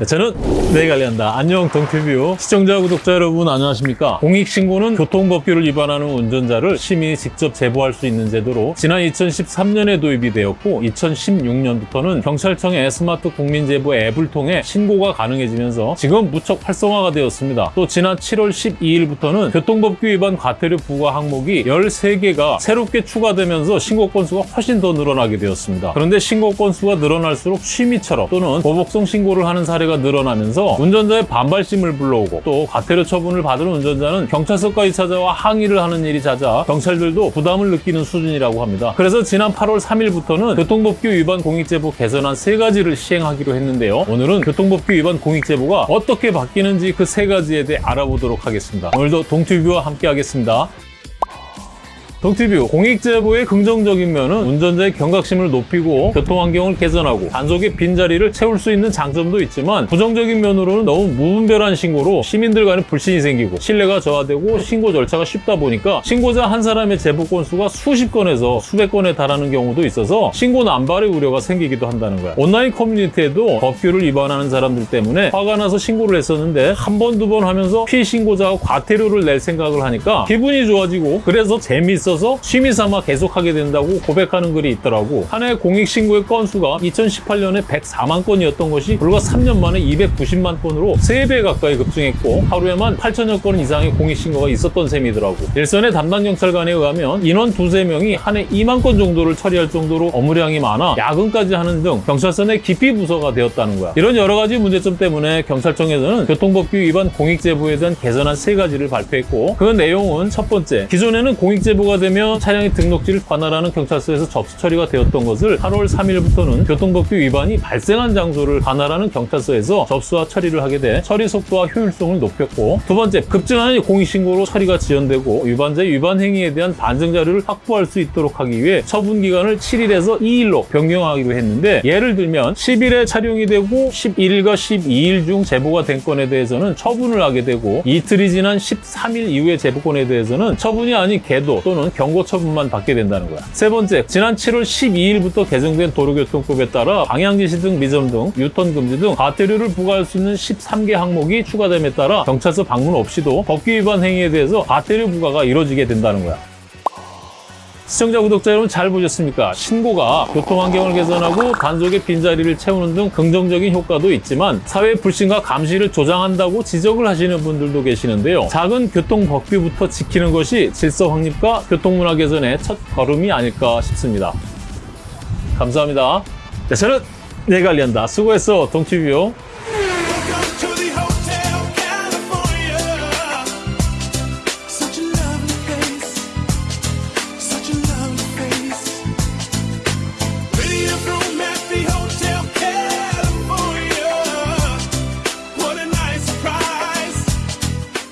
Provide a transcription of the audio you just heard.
네, 저는 네 관리한다. 안녕 동티뷰 시청자 구독자 여러분 안녕하십니까? 공익신고는 교통법규를 위반하는 운전자를 시민이 직접 제보할 수 있는 제도로 지난 2013년에 도입이 되었고 2016년부터는 경찰청의 스마트 국민제보 앱을 통해 신고가 가능해지면서 지금 무척 활성화가 되었습니다. 또 지난 7월 12일부터는 교통법규 위반 과태료 부과 항목이 13개가 새롭게 추가되면서 신고 건수가 훨씬 더 늘어나게 되었습니다. 그런데 신고 건수가 늘어날수록 취미처럼 또는 보복성 신고를 하는 사례가 늘어나면서 운전자의 반발심을 불러오고 또 과태료 처분을 받은 운전자는 경찰서까지 찾아와 항의를 하는 일이 잦아 경찰들도 부담을 느끼는 수준이라고 합니다. 그래서 지난 8월 3일부터는 교통법규 위반 공익제보 개선안 세 가지를 시행하기로 했는데요. 오늘은 교통법규 위반 공익제보가 어떻게 바뀌는지 그 세 가지에 대해 알아보도록 하겠습니다. 오늘도 동튜브와 함께 하겠습니다. 동티뷰 공익 제보의 긍정적인 면은 운전자의 경각심을 높이고 교통환경을 개선하고 단속의 빈자리를 채울 수 있는 장점도 있지만 부정적인 면으로는 너무 무분별한 신고로 시민들 간에 불신이 생기고 신뢰가 저하되고 신고 절차가 쉽다 보니까 신고자 한 사람의 제보 건수가 수십 건에서 수백 건에 달하는 경우도 있어서 신고 남발의 우려가 생기기도 한다는 거야. 온라인 커뮤니티에도 법규를 위반하는 사람들 때문에 화가 나서 신고를 했었는데 한 번 두번 하면서 피신고자가 과태료를 낼 생각을 하니까 기분이 좋아지고 그래서 재미있어 있어서 취미삼아 계속하게 된다고 고백하는 글이 있더라고. 한 해 공익신고의 건수가 2018년에 104만 건이었던 것이 불과 3년 만에 290만 건으로 3배 가까이 급증했고 하루에만 8천여 건 이상의 공익신고가 있었던 셈이더라고. 일선의 담당 경찰관에 의하면 인원 두세 명이 한 해 2만 건 정도를 처리할 정도로 업무량이 많아 야근까지 하는 등 경찰서 내 기피 부서가 되었다는 거야. 이런 여러 가지 문제점 때문에 경찰청에서는 교통법규 위반 공익제보에 대한 개선안 세 가지를 발표했고 그 내용은 첫 번째, 기존에는 공익제보가 되면 차량의 등록지를 관할하는 경찰서에서 접수 처리가 되었던 것을 8월 3일부터는 교통법규 위반이 발생한 장소를 관할하는 경찰서에서 접수와 처리를 하게 돼 처리 속도와 효율성을 높였고 두 번째, 급증하는 공익신고로 처리가 지연되고 위반자의 위반 행위에 대한 반증 자료를 확보할 수 있도록 하기 위해 처분 기간을 7일에서 2일로 변경하기로 했는데 예를 들면 10일에 촬영이 되고 11일과 12일 중 제보가 된 건에 대해서는 처분을 하게 되고 이틀이 지난 13일 이후의 제보건에 대해서는 처분이 아닌 계도 또는 경고 처분만 받게 된다는 거야. 세 번째, 지난 7월 12일부터 개정된 도로교통법에 따라 방향지시 등 미점 등 유턴 금지 등 과태료를 부과할 수 있는 13개 항목이 추가됨에 따라 경찰서 방문 없이도 법규 위반 행위에 대해서 과태료 부과가 이루어지게 된다는 거야. 시청자, 구독자 여러분 잘 보셨습니까? 신고가 교통환경을 개선하고 단속의 빈자리를 채우는 등 긍정적인 효과도 있지만 사회 불신과 감시를 조장한다고 지적을 하시는 분들도 계시는데요. 작은 교통 법규부터 지키는 것이 질서 확립과 교통문화 개선의 첫 걸음이 아닐까 싶습니다. 감사합니다. 네, 저는 내관리한다. 수고했어, 동티뷰.